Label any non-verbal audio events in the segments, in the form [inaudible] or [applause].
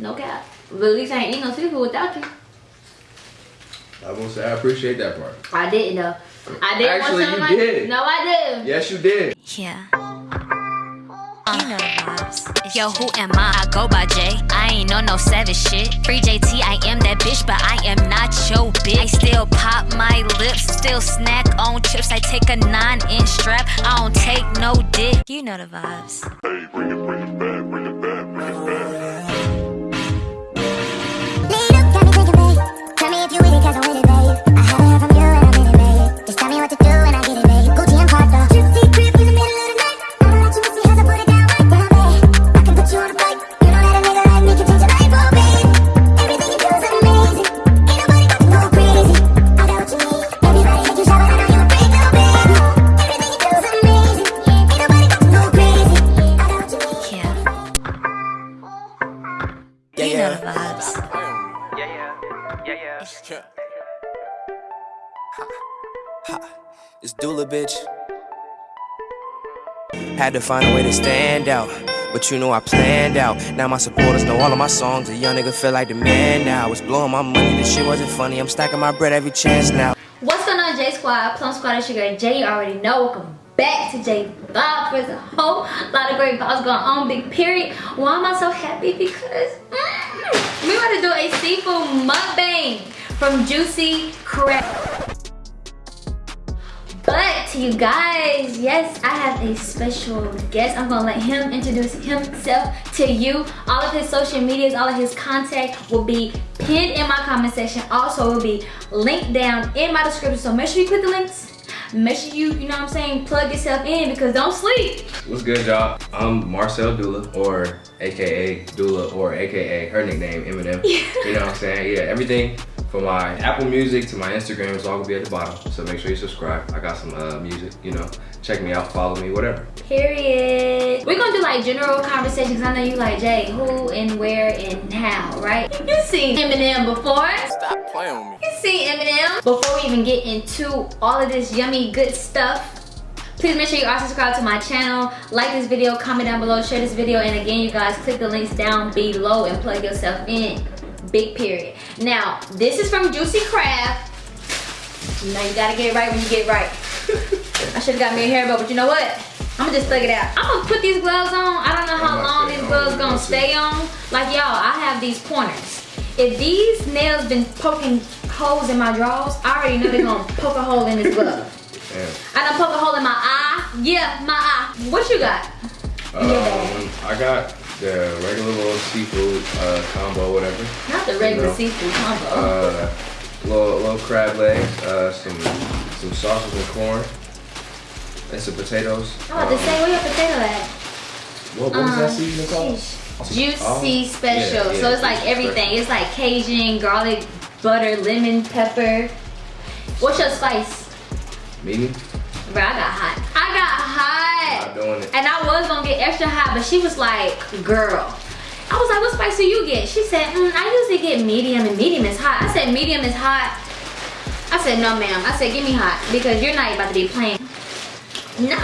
No cap. But at least I ain't eat no seafood without you. I won't say I appreciate that part. I didn't though. I didn't Actually, want you like did. No, I didn't. Yes, you did. Yeah. You know the vibes. Yo, who am I? I go by J. I ain't on no savage shit. Free JT, I am that bitch, but I am not your bitch. I still pop my lips, still snack on chips. I take a nine inch strap, I don't take no dick. You know the vibes. Hey, bring it, bring it back, bring it back, Had to find a way to stand out. But you know I planned out. Now my supporters know all of my songs. A young nigga feel like the man now. It's blowing my money. This shit wasn't funny. I'm stacking my bread every chance now. What's going on, J Squad? Plum Squad and Sugar J. You already know. Welcome back to J Vibes. There's a whole lot of great vibes going on. Big period. Why am I so happy? Because mm, we want to do a seafood mukbang from Juicy Crab. But you guys, yes, I have a special guest. I'm gonna let him introduce himself to you. All of his social medias, all of his contact will be pinned in my comment section. Also, will be linked down in my description. So make sure you click the links. Make sure you, you know what I'm saying, plug yourself in because don't sleep. What's good, y'all? I'm Marcel Dula, or AKA Dula, or AKA her nickname Eminem. [laughs] You know what I'm saying? Yeah, everything from my Apple Music to my Instagram it's all gonna be at the bottom. So make sure you subscribe. I got some uh, music, you know. Check me out, follow me, whatever. Period. We're gonna do like general conversations. I know you like Jay, who and where and how, right? [laughs] You seen Eminem before. Stop playing with me. You see Eminem. Before we even get into all of this yummy good stuff, please make sure you are subscribed to my channel, like this video, comment down below, share this video, and again, you guys, click the links down below and plug yourself in. Big period. Now, this is from Juicy Crab. You know you gotta get it right when you get right. [laughs] I should've got me a hair bow, but you know what? I'm gonna just thug it out. I'm gonna put these gloves on. I don't know how long these gloves gonna stay on. Like y'all, I have these pointers. If these nails been poking holes in my drawers, I already know they're gonna [laughs] poke a hole in this glove. Damn. I done poke a hole in my eye. Yeah, my eye. What you got? Um, I got the regular little seafood uh, combo, whatever. Not the regular No. seafood combo. Uh, little little crab legs, uh, some some sausage and corn, and some potatoes. To Um, say, where your potato at? What, what was that Um, seasoning called? sheesh. Juicy Oh, special. yeah, so it's like everything. special. It's like Cajun, garlic, butter, lemon, pepper. What's your spice? Medium. Bro, I got hot. I got hot. And I was gonna get extra hot, but she was like, girl. I was like, what spice do you get? She said, mm, I usually get medium and medium is hot. I said, medium is hot. I said, no ma'am. I said, give me hot because you're not about to be playing. No.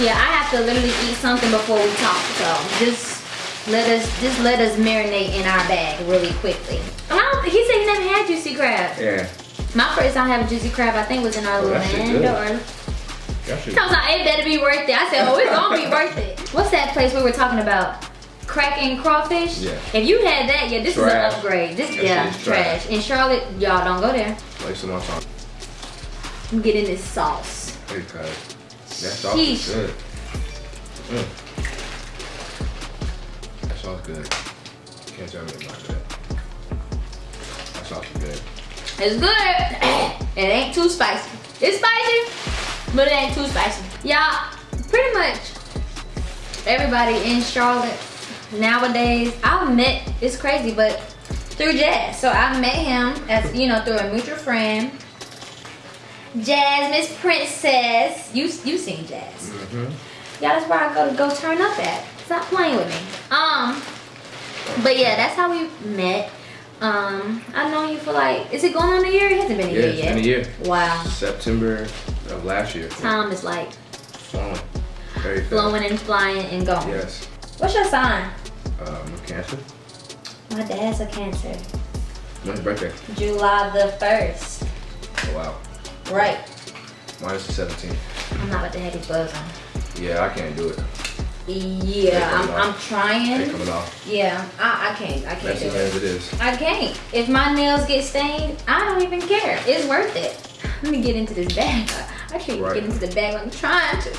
Yeah, I have to literally eat something before we talk. So just let us just let us marinate in our bag really quickly. And he said he never had juicy crab. Yeah. My first time having juicy crab, I think, was in Oh, that Orlando. Or That I was like, it better be worth it. I said, oh, it's gonna be [laughs] worth it. What's that place we were talking about? Cracking crawfish? Yeah. If you had that, yeah, this Trash. is an upgrade. This, That yeah, is trash. trash. In Charlotte, y'all don't go there. Like some more sauce. I'm getting this sauce. Cuz. That sauce is good. Mm. That sauce good. Can't tell me not good. That sauce is good. It's good. [coughs] it ain't too spicy. It's spicy, but it ain't too spicy. Y'all, pretty much everybody in Charlotte nowadays, I've met, it's crazy, but through Jazz. So I met him as, you know, through a mutual friend. Jazz, Miss Princess. You you seen Jazz. Mm-hmm. Yeah, that's where I go to go turn up at. Stop playing with me. Um, but yeah, that's how we met. Um, I've known you for like, is it going on a year? It hasn't been a Yeah, year it's yet. been a year. Wow. September of last year. Time is like Flowing. Very fast. flowing and flying and going. Yes. What's your sign? Um, cancer. My dad's a cancer. When's birthday? July the 1st. Oh, wow. Right. Mine is the 17th. I'm not about to have these gloves on. Yeah, I can't do it. Yeah, I'm, I'm trying. coming off. Yeah, I, I can't. I can't as it. is. I can't. If my nails get stained, I don't even care. It's worth it. Let me get into this bag. I can't Right. get into the bag. I'm trying to.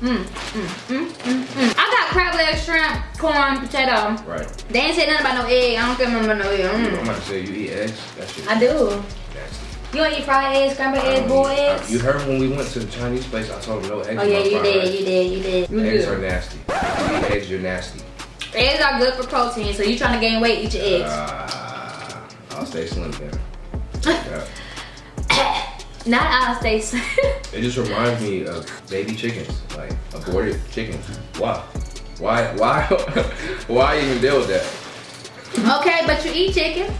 Mm, mm, mm, mm, mm. I got crab leg, shrimp, corn, potato. Right. They ain't said nothing about no egg. I don't care about no egg. I'm about to say you eat eggs. I do. Nasty. You don't eat fried eggs, scrambled I eggs, don't boiled I- eggs? You heard when we went to the Chinese place, I told them no eggs. Oh yeah, in my you did, you did, you did. Eggs good. are nasty. If you eat eggs, you're nasty. Eggs are good for protein, so you trying to gain weight, eat your eggs. Uh, I'll stay slim then. Yeah. [laughs] Not I'll stay slim. [laughs] It just reminds me of baby chickens, like aborted chickens. Why? Why? Why? [laughs] why even deal with that? okay, but you eat chicken.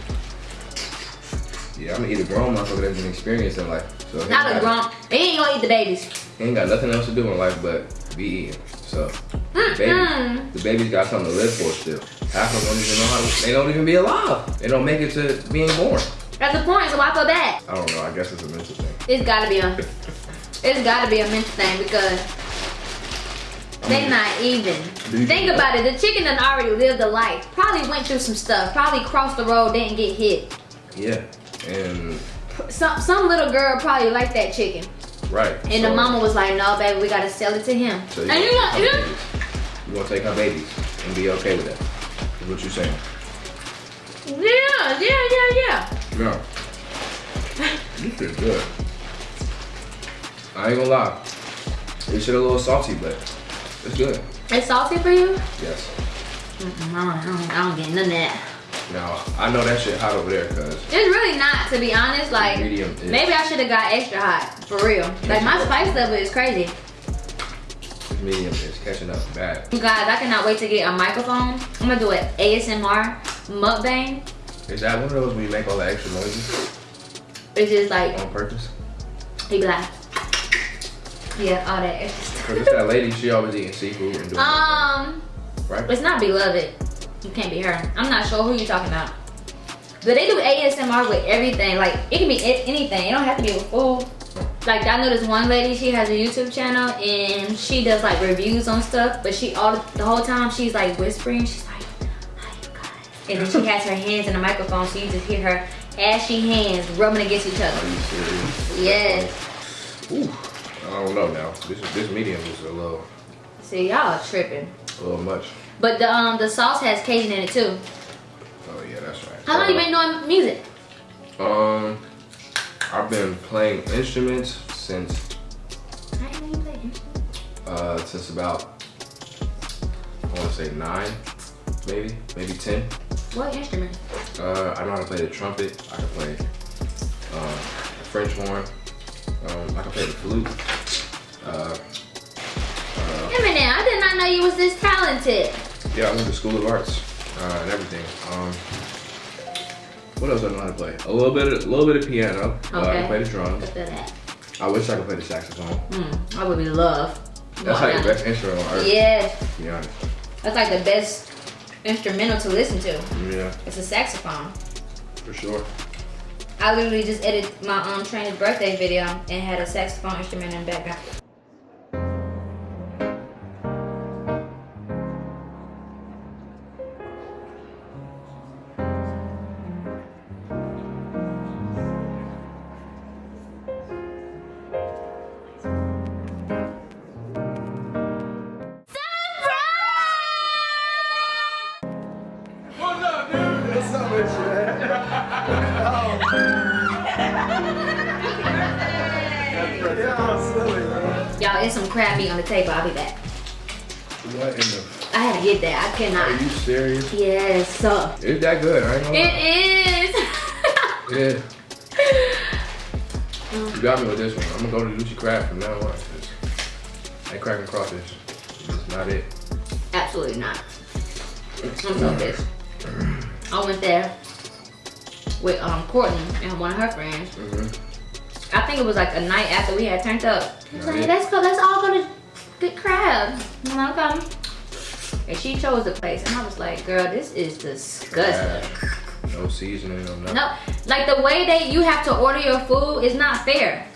Yeah, I'm gonna eat a grown motherfucker that's been experienced in life. So Not a grown. He ain't gonna eat the babies. He ain't got nothing else to do in life but be eating. So, the baby, the baby's got something to live for still. Half of them don't even know how to, they don't even be alive. They don't make it to being born. That's the point, so why feel bad? I don't know, I guess it's a mental thing. It's gotta be a [laughs] it's gotta be a mental thing because they not even. Think about it, the chicken done already lived a life. Probably went through some stuff, probably crossed the road, didn't get hit. Yeah, and Some some little girl probably liked that chicken. right. And the mama was like, no baby, we gotta sell it to him. So and you gonna want you her. You gonna take her babies and be okay with that? Is what you saying? Yeah, yeah, yeah, yeah. No. You feel good. I ain't gonna lie. This shit a little salty, but it's good. It's salty for you? Yes. I, don't, I, don't, I don't get none of that. Now I know that shit hot over there, cause It's really not, to be honest. Like, medium maybe I should have got extra hot, for real. Like, my spice level is crazy. medium is catching up bad. You guys, I cannot wait to get a microphone. I'm gonna do an ASMR mukbang. Is that one of those where you make all the extra noises It's just like, on purpose? he be like, yeah, all that extra stuff. Cause it's that lady, she always eating seafood and doing [laughs] Um, right? it's not beloved. You can't be her. I'm not sure who you're talking about. But they do ASMR with everything. Like it can be anything. It don't have to be with food. Like I know this one lady. She has a YouTube channel and she does like reviews on stuff. But she all the whole time she's like whispering. She's like, "Hi you guys," and then she has her hands in the microphone, so you just hear her ashy hands rubbing against each other. you serious? Yes. Ooh, I don't know now. This this medium is a little, See y'all tripping. a little much. But the um the sauce has Cajun in it too. Oh yeah, that's right. How long you been doing music? Um, I've been playing instruments since I didn't even play instruments. uh since about I want to say nine, maybe maybe ten. What instrument? Uh, I know how to play the trumpet. I can play um, the French horn. Um, I can play the flute. Uh, uh, know you was this talented. yeah, I went to School of Arts uh, and everything. Um, what else do I know how to play? A little bit, of, a little bit of piano. Uh, I can play the drums. Look at that. I wish I could play the saxophone. Hmm, I would be love. That's like the best instrument on earth. Yes, To be honest. that's like the best instrumental to listen to. Yeah, It's a saxophone. for sure. I literally just edited my um trainer's birthday video and had a saxophone instrument in the background. Y'all, some crab meat on the table. I'll be back. What in the? I had to get that. I cannot. Are you serious? Yes, sir. It's that good. I ain't. It is. Yeah. [laughs] You got me with this one. I'm gonna go to Juicy Crab from now on. That cracking crawfish is not it. Absolutely not. I'm so pissed. I went there with um Courtney and one of her friends. Mm-hmm. I think it was like a night after we had turned up. He was like, Right. let's go, let's all go to get crab. I'm like, okay. And she chose the place. And I was like, girl, this is disgusting. Trash. No seasoning, no nothing. No, like the way that you have to order your food is not fair.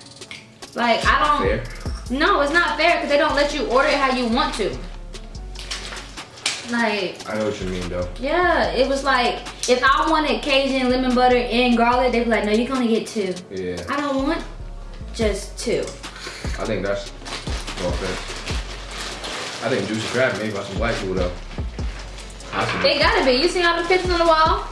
Like I don't. Fair. No, it's not fair because they don't let you order it how you want to. Like, I know what you mean though. yeah, it was like if I wanted Cajun lemon butter and garlic, they'd be like, no, you can only get two. Yeah. I don't want just two. I think that's offense. I think juicy crab made by some white people though. I They gotta be. You see all the pictures on the wall?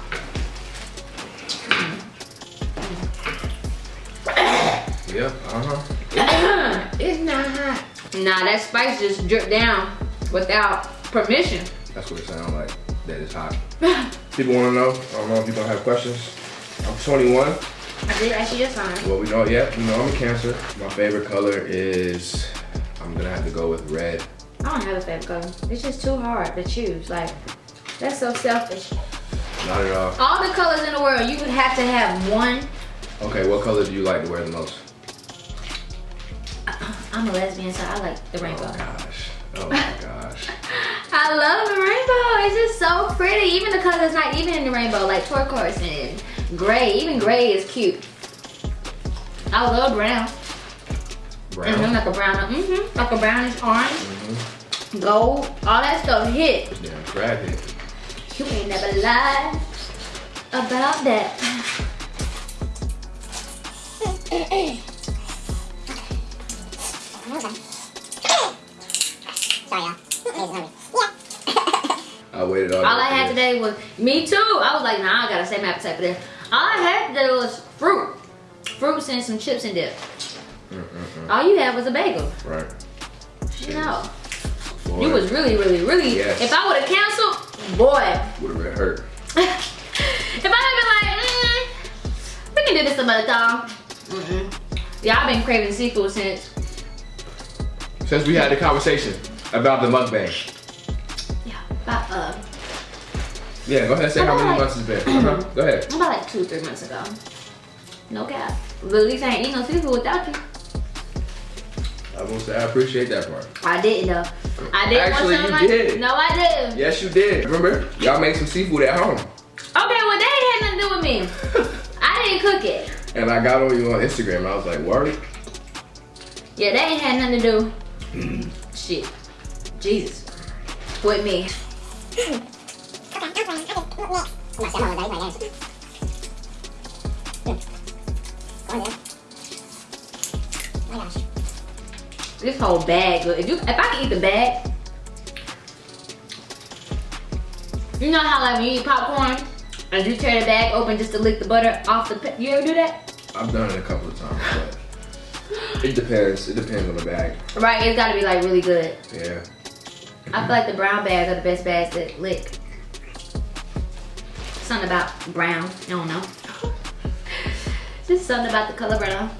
Yeah, uh-huh. [coughs] it's not hot. Nah, that spice just dripped down without permission. That's what it sounds like. That is hot. [laughs] People wanna know. I don't know if you're gonna have questions. I'm 21. I did ask you just fine. Well, we know, yeah, we know I'm a cancer. My favorite color is, I'm gonna have to go with red. I don't have a favorite color. It's just too hard to choose. Like, that's so selfish. Not at all. All the colors in the world, you would have to have one. Okay, what color do you like to wear the most? Uh, I'm a lesbian, so I like the rainbow. Oh gosh. Oh my gosh. I love the rainbow. It's just so pretty. Even the colors not even in the rainbow, like turquoise and gray. Even gray is cute. I love brown. Brown. Mm-hmm, like a brown, mm-hmm, like a brownish orange, Mhm. gold, all that stuff hit. Yeah, crab hit. You ain't never lied about that. Sorry, [laughs] [laughs] y'all. Lazy hungry. I waited all All I had today was me too. I was like, nah, I gotta save my appetite for this. All I had today was fruit, fruits and some chips and dip. Mm-mm-mm. All you had was a bagel. Right. No, Boy, you was really, really, really. Yes. If I would have canceled, boy. would have hurt. [laughs] if I had been like, mm, we can do this some other time. Mm-mm. Yeah, I've been craving seafood since. Since we had the conversation about the mukbang. Yeah, go ahead and say how many Alright. months it's been. [clears throat] Go ahead. about like two, three months ago. No cap. But at least I ain't eat no seafood without you. I will say I appreciate that part. I didn't though. I didn't Actually, want you did. No, I didn't. Yes, you did. Remember? Y'all made some seafood at home. Okay, well, that ain't had nothing to do with me. [laughs] I didn't cook it. And I got on you on Instagram. I was like, word? Yeah, that ain't had nothing to do. Mm-hmm. Shit. Jesus. With me. [laughs] Okay, I'm fine. I can look next. I'm not sure how long that is. Go on, then. My gosh. This whole bag. Look, If you, if I can eat the bag, you know how like when you eat popcorn and you tear the bag open just to lick the butter off the. You ever do that? I've done it a couple of times, but it depends. It depends on the bag. Right. It's got to be like really good. Yeah. I feel like the brown bags are the best bags to lick. Something about brown. I don't know. Just something about the color brown.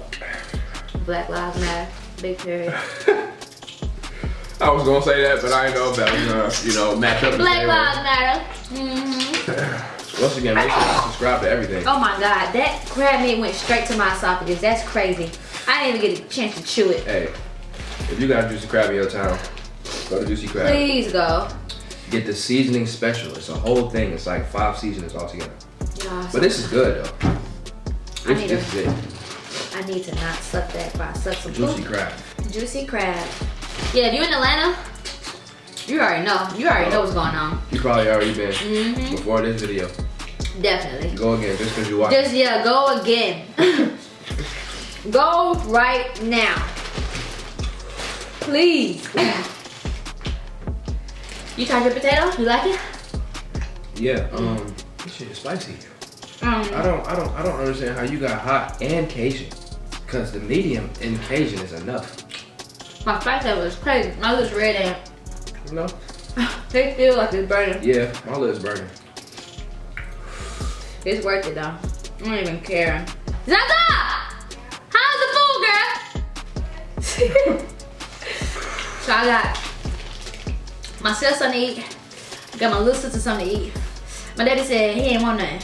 Black Lives Matter. Big period. [laughs] I was gonna say that, but I didn't know if that was gonna, you know, match up. the Black Lives way. Matter. hmm Once again, make sure you subscribe to everything. Oh my god, that crab meat went straight to my esophagus. That's crazy. I didn't even get a chance to chew it. Hey, if you got a Juicy Crab in your town, go to Juicy Crab. Please go. Get the seasoning special. It's a whole thing. It's like five seasonings altogether. Yeah, But this is good though. I need this is it. I need to not suck that if I suck some Juicy crab. Juicy crab. Yeah, if you in Atlanta, you already know. You already know what's going on. You probably already been hmm before this video. Definitely. Go again just because you watched. Just yeah, go again. [laughs] go right now. Please. [laughs] you tried your potato? You like it? Yeah. Um. This shit is spicy. Um, I don't. I don't. I don't understand how you got hot and Cajun. Cause the medium in Cajun is enough. my spice level is crazy. My lips red and No. [laughs] they feel like it's burning. Yeah. My lips burning. It's worth it though. I don't even care. Zaza! How's the food, girl? [laughs] so I got my sister something to eat. Got my little sister something to eat. My daddy said he ain't want nothing.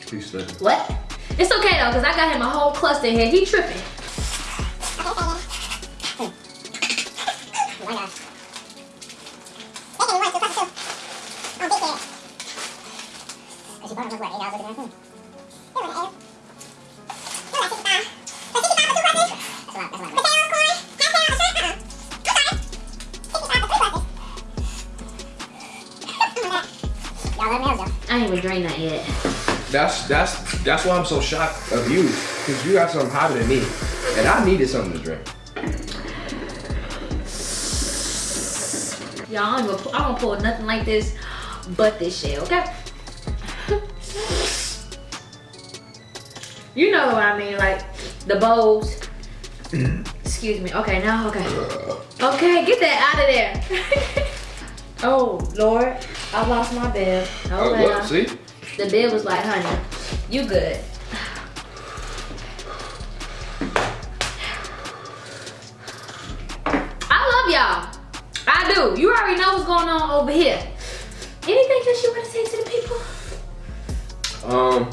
Please listen. What? It's okay though, cause I got him a whole cluster here. He tripping. That's why I'm so shocked of you, because you got something hotter than me, and I needed something to drink. Y'all, I'm gonna, I'm gonna pull nothing like this but this shit, okay? you know what I mean, like the bowls. Excuse me. Okay, now, okay. Okay, get that out of there. [laughs] oh, Lord. I lost my bib. Oh, Okay. look, see? The bib was like, honey, you good. I love y'all. I do. You already know what's going on over here. Anything else you want to say to the people? Um,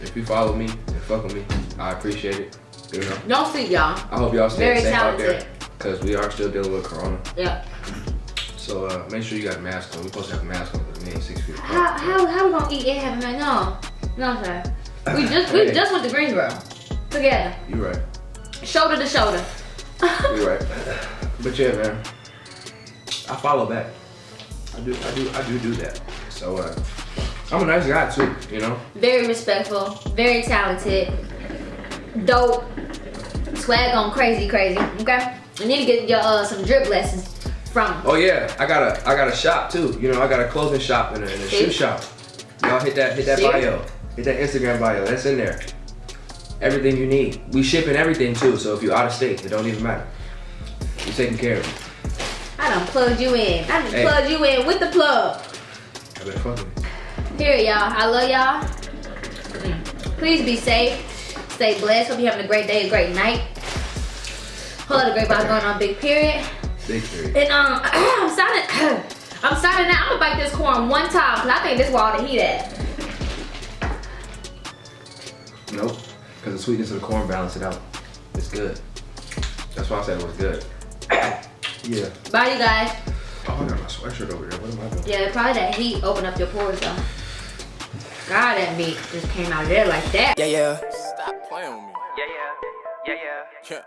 if you follow me and fuck with me, I appreciate it. You know, Don't see y'all. I hope y'all stay Very safe out there, because we are still dealing with Corona. Yeah. So uh, make sure you got a mask on. We're supposed to have a mask on because we ain't six feet How apart. how how we gonna eat and have a No, sir. We just we Hey. just went to Greensboro together, You right. shoulder to shoulder. You [laughs] right. But yeah, man, I follow back. I do, I do, I do do that. So uh, I'm a nice guy too. You know. very respectful, very talented, dope, swag on crazy, crazy. Okay, you need to get your uh, some drip lessons from. Oh yeah, I got a I got a shop too. You know, I got a clothing shop and a, and a shoe shop. Y'all hit that hit that See? bio. Hit that Instagram bio. That's in there. Everything you need. We shipping everything too. So if you're out of state, it don't even matter. We taking care of you. I done plugged you in. I done Hey. plugged you in with the plug. I better fuck with. Here, y'all. I love y'all. Please be safe. Stay blessed. Hope you're having a great day, a great night. Whole lot of great vibes going on, big period. Big period. And um, [clears throat] I'm signing. [clears throat] I'm signing out. I'm gonna bite this corn one time because I think this where all the heat at. Nope. Because the sweetness of the corn balance it out. It's good. That's why I said it was good. [coughs] yeah. Bye, you guys. Oh, I got my sweatshirt over there. What am I doing? Yeah, probably that heat opened up your pores though. God, that meat just came out of there like that. Yeah, yeah. Stop playing with me. Yeah, yeah. Yeah,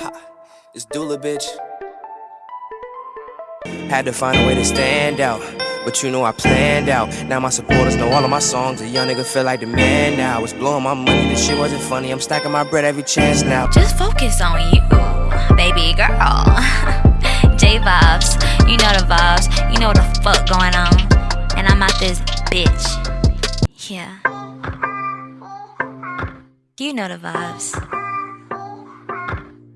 yeah. It's Dula, bitch. Had to find a way to stand out. But you know I planned out. Now my supporters know all of my songs. A young nigga feel like the man now. It's blowing my money. This shit wasn't funny. I'm stacking my bread every chance now. Just focus on you, baby girl. [laughs] J vibes, you know the vibes, you know the fuck going on. And I'm out this bitch. Yeah. You know the vibes.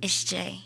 It's Jay.